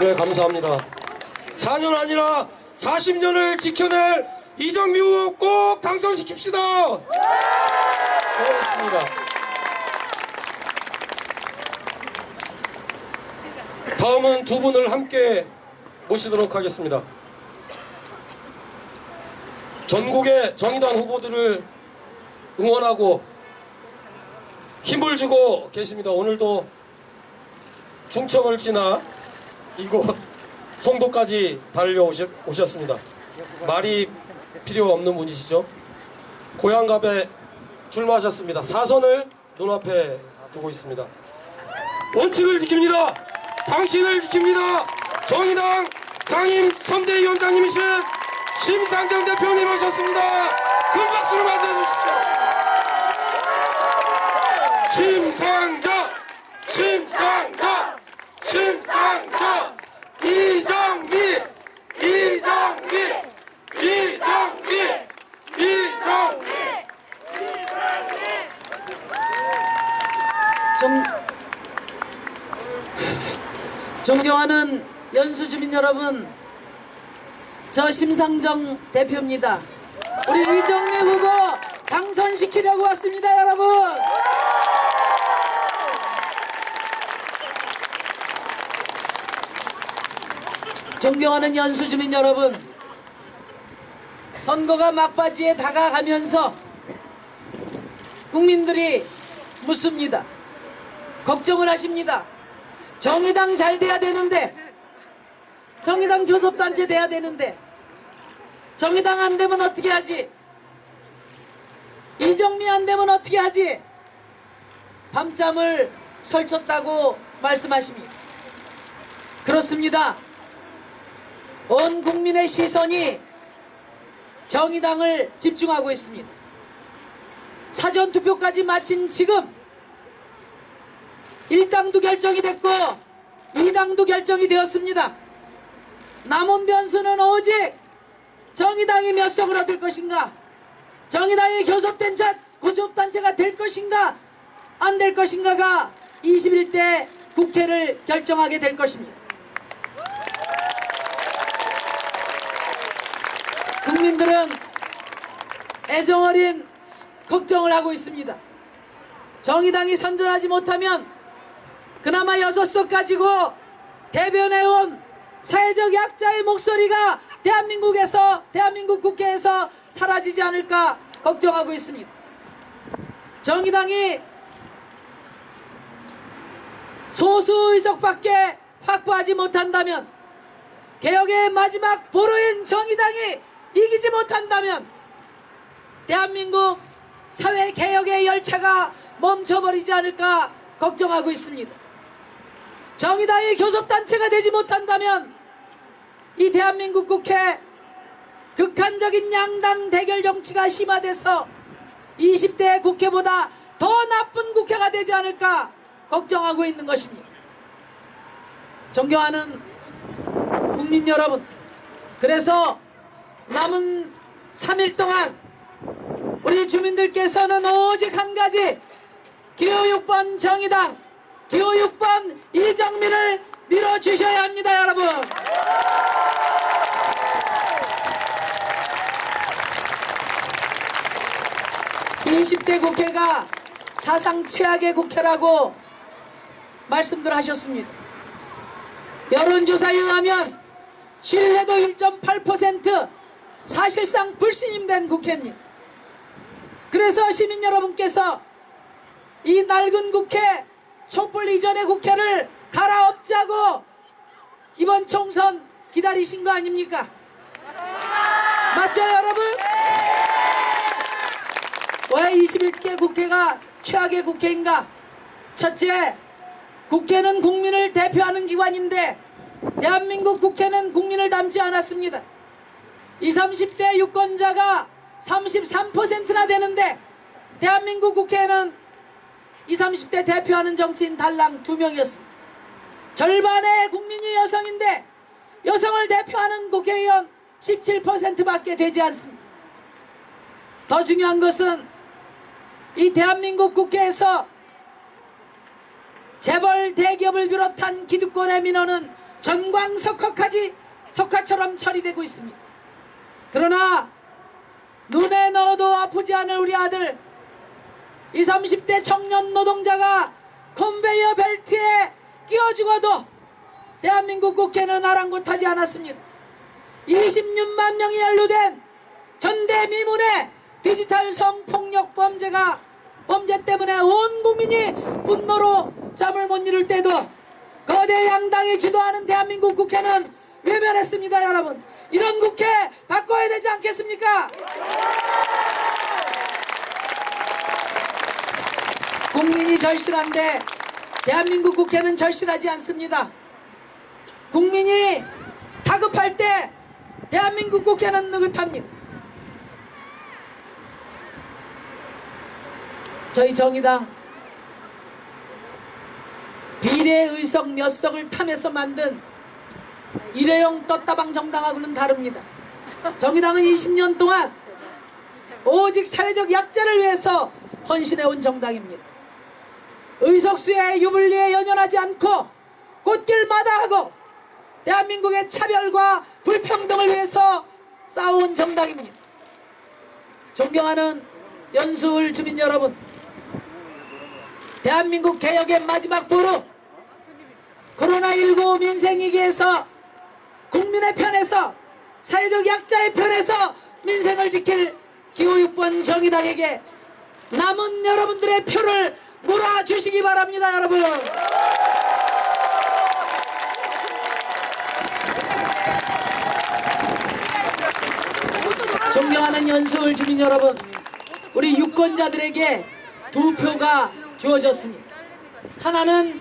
네, 감사합니다. 4년 아니라 40년을 지켜낼 이정미 후보 꼭 당선시킵시다. 고맙습니다. 다음은 두 분을 함께 모시도록 하겠습니다. 전국의 정의당 후보들을 응원하고 힘을 주고 계십니다. 오늘도 충청을 지나 이곳 송도까지 달려오셨습니다. 말이 필요 없는 분이시죠? 고향갑에 출마하셨습니다. 사선을 눈앞에 두고 있습니다. 원칙을 지킵니다. 당신을 지킵니다. 정의당 상임 선대위원장님이신 심상정 대표님 오셨습니다. 큰 박수로 맞이해 주십시오. 심상정! 심상정! 심상정! 이정미! 이정미! 이정미! 이정미! 정, 존경하는 연수주민 여러분, 저 심상정 대표입니다. 우리 이정미 후보 당선시키려고 왔습니다, 여러분. 존경하는 연수주민 여러분, 선거가 막바지에 다가가면서 국민들이 묻습니다. 걱정을 하십니다. 정의당 잘 돼야 되는데 정의당 교섭단체 돼야 되는데 정의당 안 되면 어떻게 하지? 이정미 안 되면 어떻게 하지? 밤잠을 설쳤다고 말씀하십니다. 그렇습니다. 온 국민의 시선이 정의당을 집중하고 있습니다. 사전투표까지 마친 지금 1당도 결정이 됐고 2당도 결정이 되었습니다. 남은 변수는 오직 정의당이 몇 석을 얻을 것인가 정의당이 교섭단체, 교섭단체가 될 것인가 안 될 것인가가 21대 국회를 결정하게 될 것입니다. 국민들은 애정어린 걱정을 하고 있습니다. 정의당이 선전하지 못하면 그나마 여섯 석 가지고 대변해온 사회적 약자의 목소리가 대한민국에서 대한민국 국회에서 사라지지 않을까 걱정하고 있습니다. 정의당이 소수 의석밖에 확보하지 못한다면 개혁의 마지막 보루인 정의당이 이기지 못한다면 대한민국 사회 개혁의 열차가 멈춰버리지 않을까 걱정하고 있습니다. 정의당이 교섭단체가 되지 못한다면 이 대한민국 국회 극한적인 양당 대결 정치가 심화돼서 20대 국회보다 더 나쁜 국회가 되지 않을까 걱정하고 있는 것입니다. 존경하는 국민 여러분 그래서 남은 3일 동안 우리 주민들께서는 오직 한 가지 기호 6번 정의당 기호 6번 이정민을 밀어주셔야 합니다 여러분. 20대 국회가 사상 최악의 국회라고 말씀들 하셨습니다. 여론조사에 의하면 신뢰도 1.8% 사실상 불신임된 국회입니다 그래서 시민 여러분께서 이 낡은 국회 촛불 이전의 국회를 갈아엎자고 이번 총선 기다리신 거 아닙니까? 맞죠 여러분? 왜 21개 국회가 최악의 국회인가? 첫째, 국회는 국민을 대표하는 기관인데 대한민국 국회는 국민을 닮지 않았습니다. 20, 30대 유권자가 33%나 되는데 대한민국 국회에는 20, 30대 대표하는 정치인 달랑 두 명이었습니다. 절반의 국민이 여성인데 여성을 대표하는 국회의원 17%밖에 되지 않습니다. 더 중요한 것은 이 대한민국 국회에서 재벌 대기업을 비롯한 기득권의 민원은 전광석화까지 석화처럼 처리되고 있습니다. 그러나 눈에 넣어도 아프지 않을 우리 아들 20, 30대 청년 노동자가 컨베이어 벨트에 끼어 죽어도 대한민국 국회는 아랑곳하지 않았습니다. 26만 명이 연루된 전대미문의 디지털 성폭력 범죄가 범죄 때문에 온 국민이 분노로 잠을 못 이룰 때도 거대 양당이 주도하는 대한민국 국회는 외면했습니다 여러분. 이런 국회 바꿔야 되지 않겠습니까? 국민이 절실한데 대한민국 국회는 절실하지 않습니다. 국민이 다급할 때 대한민국 국회는 느긋합니다. 저희 정의당 비례의석 몇 석을 탐해서 만든 일회용 떴다방 정당하고는 다릅니다. 정의당은 20년 동안 오직 사회적 약자를 위해서 헌신해온 정당입니다. 의석수의 유불리에 연연하지 않고 꽃길 마다하고 대한민국의 차별과 불평등을 위해서 싸워온 정당입니다. 존경하는 연수울 주민 여러분 대한민국 개혁의 마지막 보루 코로나19 민생위기에서 국민의 편에서 사회적 약자의 편에서 민생을 지킬 기호 6번 정의당에게 남은 여러분들의 표를 몰아주시기 바랍니다 여러분 존경하는 연수울 주민 여러분 우리 유권자들에게 두 표가 주어졌습니다 하나는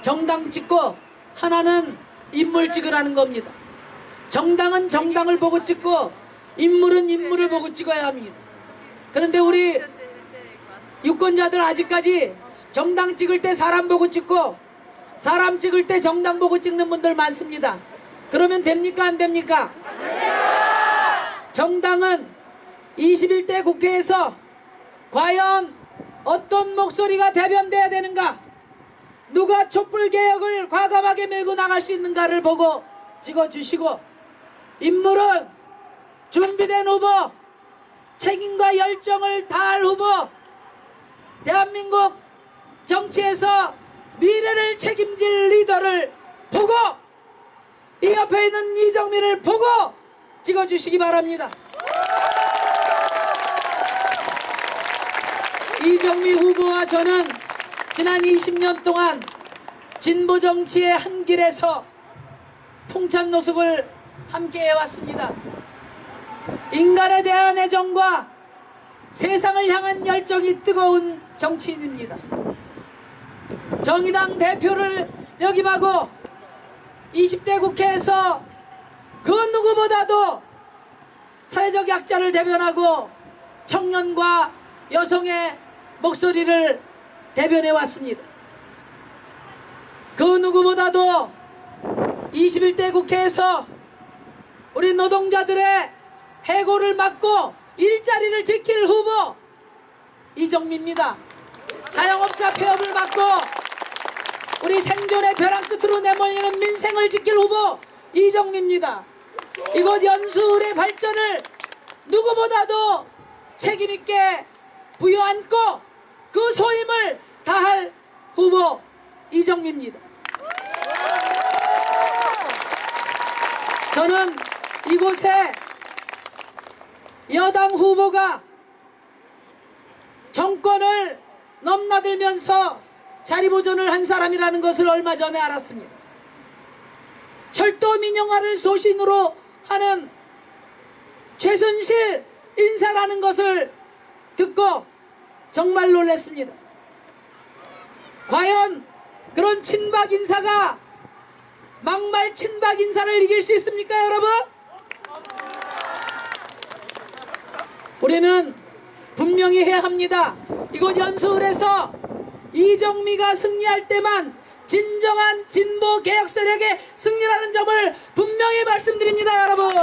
정당 찍고 하나는 인물 찍으라는 겁니다. 정당은 정당을 보고 찍고 인물은 인물을 보고 찍어야 합니다. 그런데 우리 유권자들 아직까지 정당 찍을 때 사람 보고 찍고 사람 찍을 때 정당 보고 찍는 분들 많습니다. 그러면 됩니까 안 됩니까? 정당은 21대 국회에서 과연 어떤 목소리가 대변돼야 되는가 누가 촛불 개혁을 과감하게 밀고 나갈 수 있는가를 보고 찍어주시고 인물은 준비된 후보 책임과 열정을 다할 후보 대한민국 정치에서 미래를 책임질 리더를 보고 이 옆에 있는 이정민을 보고 찍어주시기 바랍니다. 이정미 후보와 저는 지난 20년 동안 진보 정치의 한 길에서 풍찬 노숙을 함께 해 왔습니다. 인간에 대한 애정과 세상을 향한 열정이 뜨거운 정치인입니다. 정의당 대표를 역임하고 20대 국회에서 그 누구보다도 사회적 약자를 대변하고 청년과 여성의 목소리를 대변해 왔습니다. 그 누구보다도 21대 국회에서 우리 노동자들의 해고를 막고 일자리를 지킬 후보 이정미입니다. 자영업자 폐업을 막고 우리 생존의 벼랑 끝으로 내몰리는 민생을 지킬 후보 이정미입니다. 이곳 연수울의 발전을 누구보다도 책임있게 부여안고 그 소임을 다할 후보 이정미입니다. 저는 이곳에 여당 후보가 정권을 넘나들면서 자리 보존을 한 사람이라는 것을 얼마 전에 알았습니다. 철도 민영화를 소신으로 하는 최순실 인사라는 것을 듣고 정말 놀랐습니다. 과연 그런 친박 인사가 막말 친박 인사를 이길 수 있습니까 여러분? 우리는 분명히 해야 합니다. 이곳 연수울에서 이정미가 승리할 때만 진정한 진보 개혁 세력의 승리라는 점을 분명히 말씀드립니다 여러분.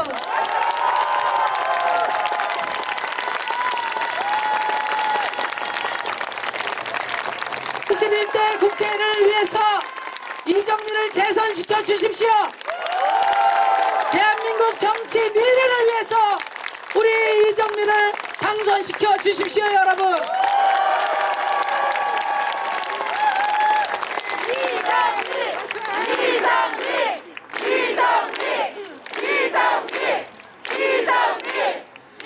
21대 국회를 위해서 이정민을 재선시켜 주십시오. 대한민국 정치 미래를 위해서 우리 이정민을 당선시켜 주십시오, 여러분.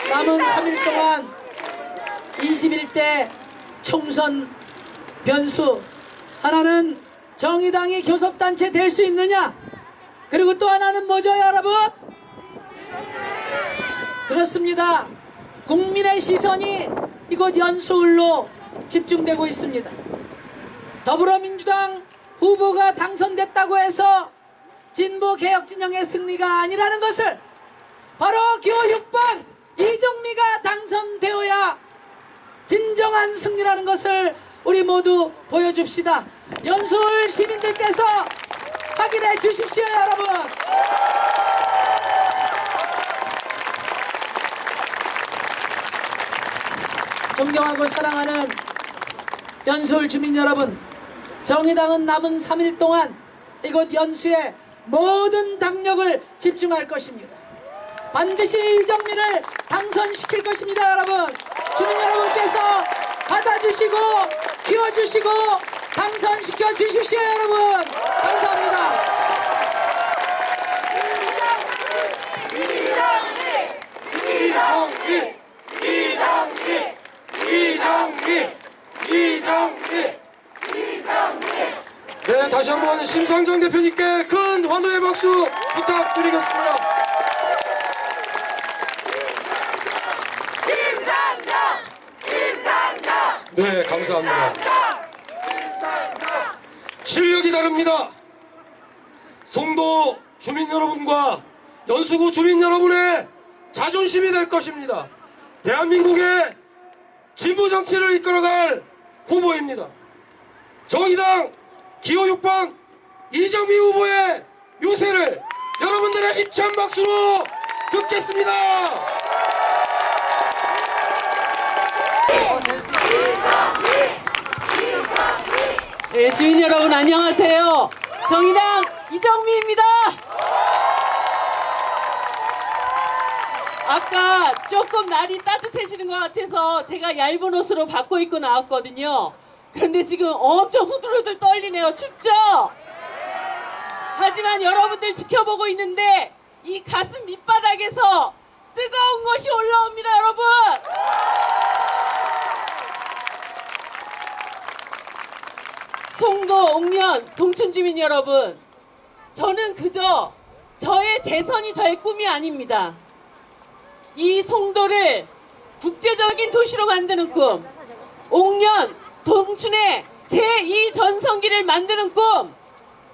남은 3일 동안 21대 총선 변수 하나는 정의당이 교섭단체 될 수 있느냐 그리고 또 하나는 뭐죠 여러분 그렇습니다 국민의 시선이 이곳 연수울로 집중되고 있습니다 더불어민주당 후보가 당선됐다고 해서 진보 개혁 진영의 승리가 아니라는 것을 바로 기호 6번 이정미가 당선되어야 진정한 승리라는 것을 우리 모두 보여줍시다. 연수울 시민들께서 확인해 주십시오, 여러분. 존경하고 사랑하는 연수울 주민 여러분, 정의당은 남은 3일 동안 이곳 연수에 모든 당력을 집중할 것입니다. 반드시 이정민을 당선시킬 것입니다, 여러분. 주민 여러분께서 받아주시고 키워주시고 당선시켜 주십시오, 여러분. 감사합니다. 이정미 이정미 이정미 네 다시 한번 심상정 대표님께 큰 환호의 박수 부탁드리겠습니다. 네 감사합니다. 실력이 다릅니다. 송도 주민 여러분과 연수구 주민 여러분의 자존심이 될 것입니다. 대한민국의 진보 정치를 이끌어갈 후보입니다. 정의당 기호 6번 이정미 후보의 유세를 여러분들의 힘찬 박수로 듣겠습니다. 네, 주민 여러분 안녕하세요. 정의당 이정미입니다. 아까 조금 날이 따뜻해지는 것 같아서 제가 얇은 옷으로 바꿔 입고 나왔거든요. 그런데 지금 엄청 후들후들 떨리네요. 춥죠? 하지만 여러분들 지켜보고 있는데 이 가슴 밑바닥에서 뜨거운 것이 올라옵니다, 여러분. 송도, 옥면, 동춘 주민 여러분, 저는 그저 저의 재선이 저의 꿈이 아닙니다. 이 송도를 국제적인 도시로 만드는 꿈, 옥년, 동춘의 제2전성기를 만드는 꿈,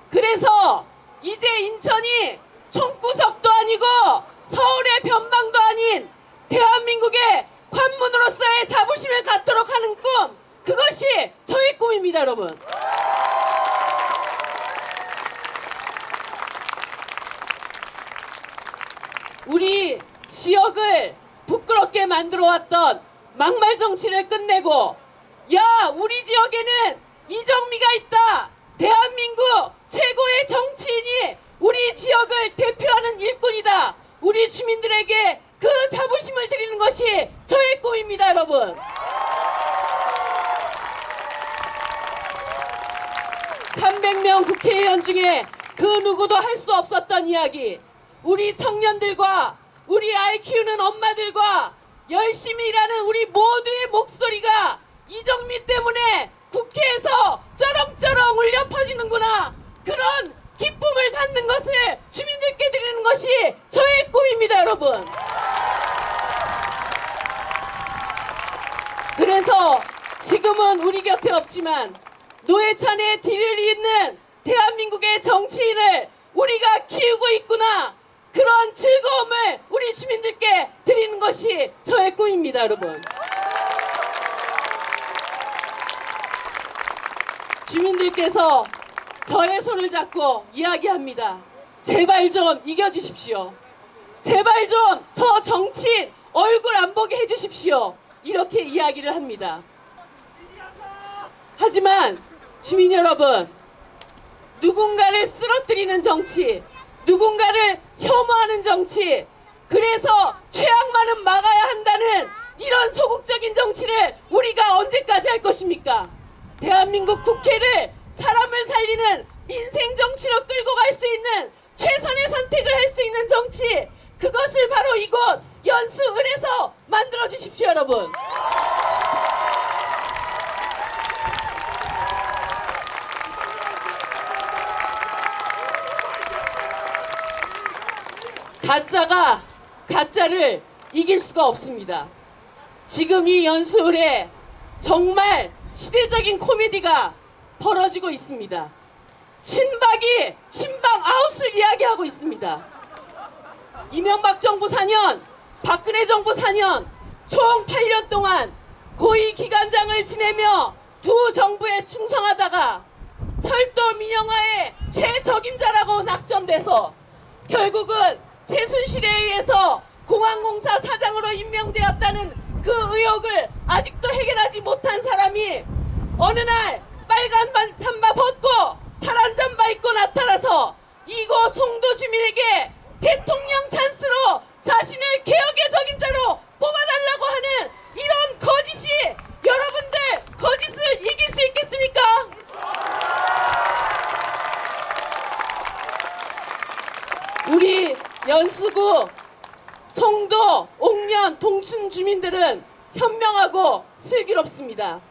그래서 이제 인천이 총구석도 아니고 서울의 변방도 아닌 대한민국의 관문으로서의 자부심을 갖도록 하는 꿈, 그것이 저의 꿈입니다, 여러분. 우리 지역을 부끄럽게 만들어 왔던 막말 정치를 끝내고 야 우리 지역에는 이정미가 있다. 대한민국 최고의 정치인이 우리 지역을 대표하는 일꾼이다. 우리 주민들에게 그 자부심을 드리는 것이 저의 꿈입니다 여러분. 300명 국회의원 중에 그 누구도 할 수 없었던 이야기. 우리 청년들과 우리 아이 키우는 엄마들과 열심히 일하는 우리 모두의 목소리가 이정미 때문에 국회에서 쩌렁쩌렁 울려 퍼지는구나. 그런 기쁨을 갖는 것을 주민들께 드리는 것이 저의 꿈입니다 여러분. 그래서 지금은 우리 곁에 없지만 노회찬의 뒤를 잇는 대한민국의 정치인을 우리가 키우고 있구나 그런 즐거움을 우리 주민들께 드리는 것이 저의 꿈입니다 여러분. 주민들께서 저의 손을 잡고 이야기합니다. 제발 좀 이겨주십시오. 제발 좀 저 정치인 얼굴 안 보게 해주십시오. 이렇게 이야기를 합니다. 하지만 주민 여러분 누군가를 쓰러뜨리는 정치, 누군가를 혐오하는 정치, 그래서 최악만은 막아야 한다는 이런 소극적인 정치를 우리가 언제까지 할 것입니까? 대한민국 국회를 사람을 살리는 민생 정치로 끌고 갈 수 있는 최선의 선택을 할 수 있는 정치, 그것을 바로 이곳 연수을에서 만들어 주십시오, 여러분. 가짜가 가짜를 이길 수가 없습니다. 지금 이 연수을에 정말 시대적인 코미디가 벌어지고 있습니다. 친박이 친박 아웃을 이야기하고 있습니다. 이명박 정부 4년, 박근혜 정부 4년, 총 8년 동안 고위 기관장을 지내며 두 정부에 충성하다가 철도 민영화의 최적임자라고 낙점돼서 결국은 최순실에 의해서 공항공사 사장으로 임명되었다는 그 의혹을 아직도 해결하지 못한 사람이 어느 날 빨간 반 잠바 벗고 파란 잠바 입고 나타나서 이곳 송도 주민에게 대통령 찬스로 자신을 개혁의 적임자로 뽑아달라고 하는 이런 거짓이 여러분들 거짓을 이길 수 있겠습니까? 우리 연수구 송도, 옥년, 동춘 주민들은 현명하고 슬기롭습니다.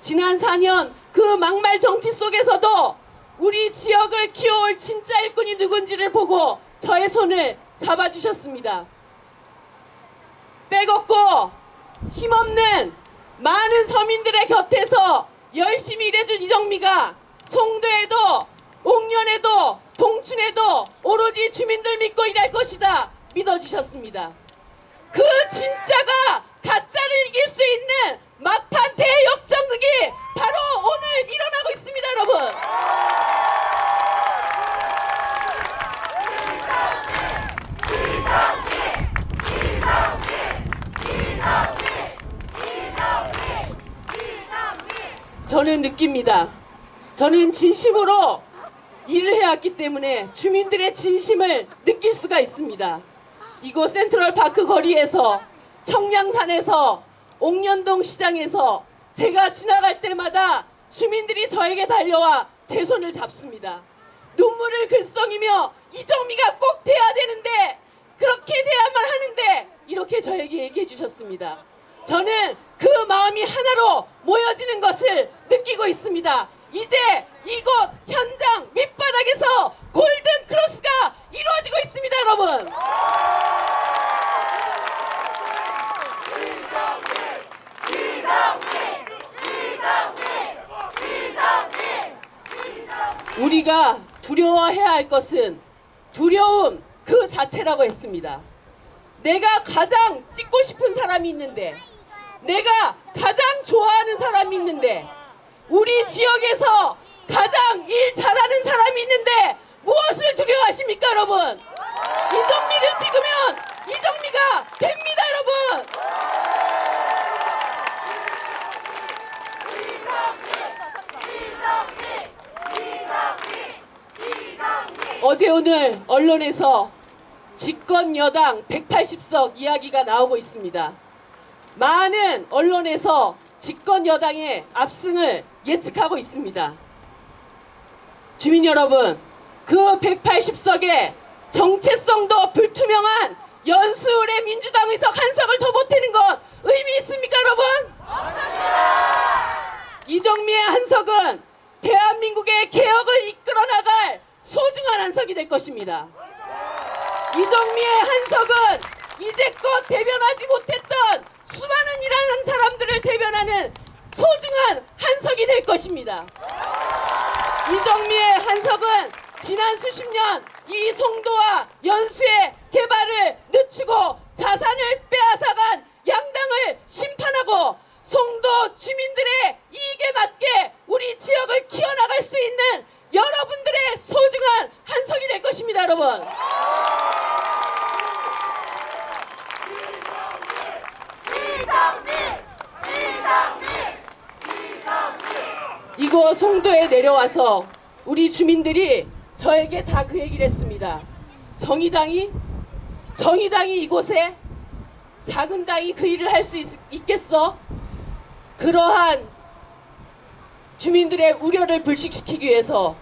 지난 4년 그 막말 정치 속에서도 우리 지역을 키워올 진짜 일꾼이 누군지를 보고 저의 손을 잡아주셨습니다. 빼곡고 힘없는 많은 서민들의 곁에서 열심히 일해준 이정미가 송도에도 옥년에도 동춘에도 오로지 주민들 믿고 일할 것이다 믿어주셨습니다. 그 진짜가 가짜를 이길 수 있는 막판 대역전극이 바로 오늘 일어나고 있습니다 여러분. 저는 느낍니다. 저는 진심으로 일을 해왔기 때문에 주민들의 진심을 느낄 수가 있습니다. 이곳 센트럴파크 거리에서 청량산에서 옥년동 시장에서 제가 지나갈 때마다 주민들이 저에게 달려와 제 손을 잡습니다. 눈물을 글썽이며 이정미가 꼭 돼야 되는데 그렇게 돼야만 하는데 이렇게 저에게 얘기해 주셨습니다. 저는 그 마음이 하나로 모여지는 것을 느끼고 있습니다. 이제 이곳 현장 밑바닥에서 골든 크로스가 이루어지고 있습니다, 여러분. 우리가 두려워해야 할 것은 두려움 그 자체라고 했습니다. 내가 가장 찍고 싶은 사람이 있는데, 내가 가장 좋아하는 사람이 있는데, 우리 지역에서 가장 일 잘하는 사람이 있는데 무엇을 두려워하십니까, 여러분? 이정미를 찍으면 이정미가 됩니다, 여러분. 어제 오늘 언론에서 집권 여당 180석 이야기가 나오고 있습니다. 많은 언론에서 집권 여당의 압승을 예측하고 있습니다. 주민 여러분, 그 180석의 정체성도 불투명한 연수울의 민주당 의석 한 석을 더 보태는 것 의미 있습니까, 여러분? 이정미의 한석은 대한민국의 개혁을 이끌어 나갈 소중한 한석이 될 것입니다. 이정미의 한석은 이제껏 대변하지 못했던 수많은 일하는 사람들을 대변하는 소중한 한석이 될 것입니다. 이정미의 한석은 지난 수십 년 이 송도와 연수의 개발을 늦추고 자산을 빼앗아간 양당을 심판하고 송도 주민들의 이익에 맞게 우리 지역을 키워나갈 수 있는 여러분들의 소중한 한석이 될 것입니다, 여러분. 이곳 송도에 내려와서 우리 주민들이 저에게 다 그 얘기를 했습니다. 정의당이 정의당이 이곳에 작은 당이 그 일을 할 수 있겠어? 그러한 주민들의 우려를 불식시키기 위해서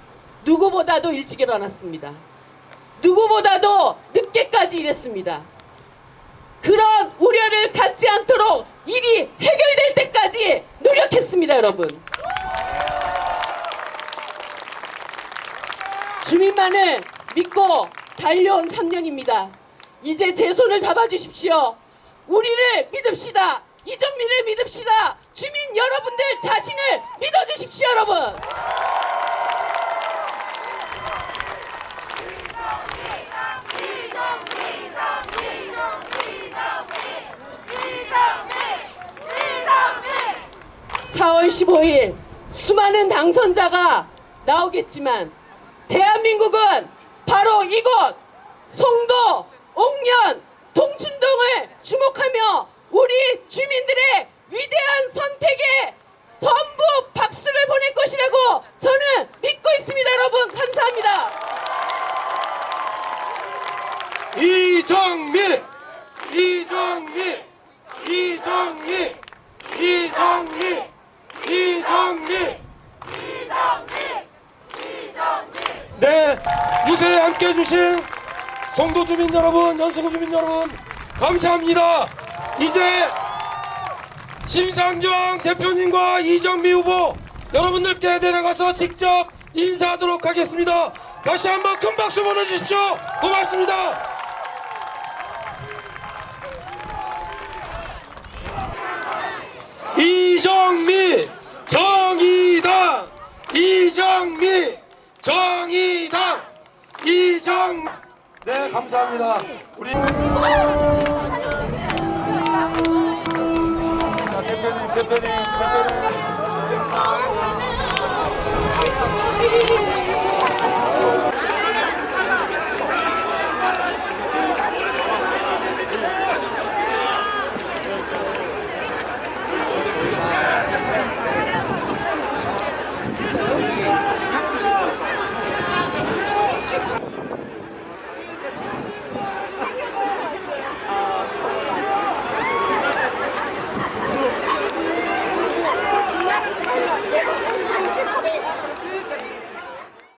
누구보다도 일찍 일어났습니다. 누구보다도 늦게까지 일했습니다. 그런 우려를 갖지 않도록 일이 해결될 때까지 노력했습니다, 여러분. 주민만을 믿고 달려온 3년입니다. 이제 제 손을 잡아주십시오. 우리를 믿읍시다. 이정민을 믿읍시다. 주민 여러분들 자신을 믿어주십시오, 여러분. 사월 15일 수많은 당선자가 나오겠지만 대한민국은 바로 이곳 송도, 옥년, 동춘동을 주목하며 우리 주민들의 위대한 선택에 전부 박수를 보낼 것이라고 저는 믿고 있습니다 여러분. 감사합니다. 이정미 이정미 이정미 이정미 이정미. 네 유세에 함께 해주신 송도 주민 여러분 연수구 주민 여러분 감사합니다. 이제 심상정 대표님과 이정미 후보 여러분들께 내려가서 직접 인사하도록 하겠습니다. 다시 한번 큰 박수 보내주십시오. 고맙습니다. 이정미 정의당! 이정미! 정의당! 이정 네 감사합니다. 우리 자, 대표님 대표님 대표님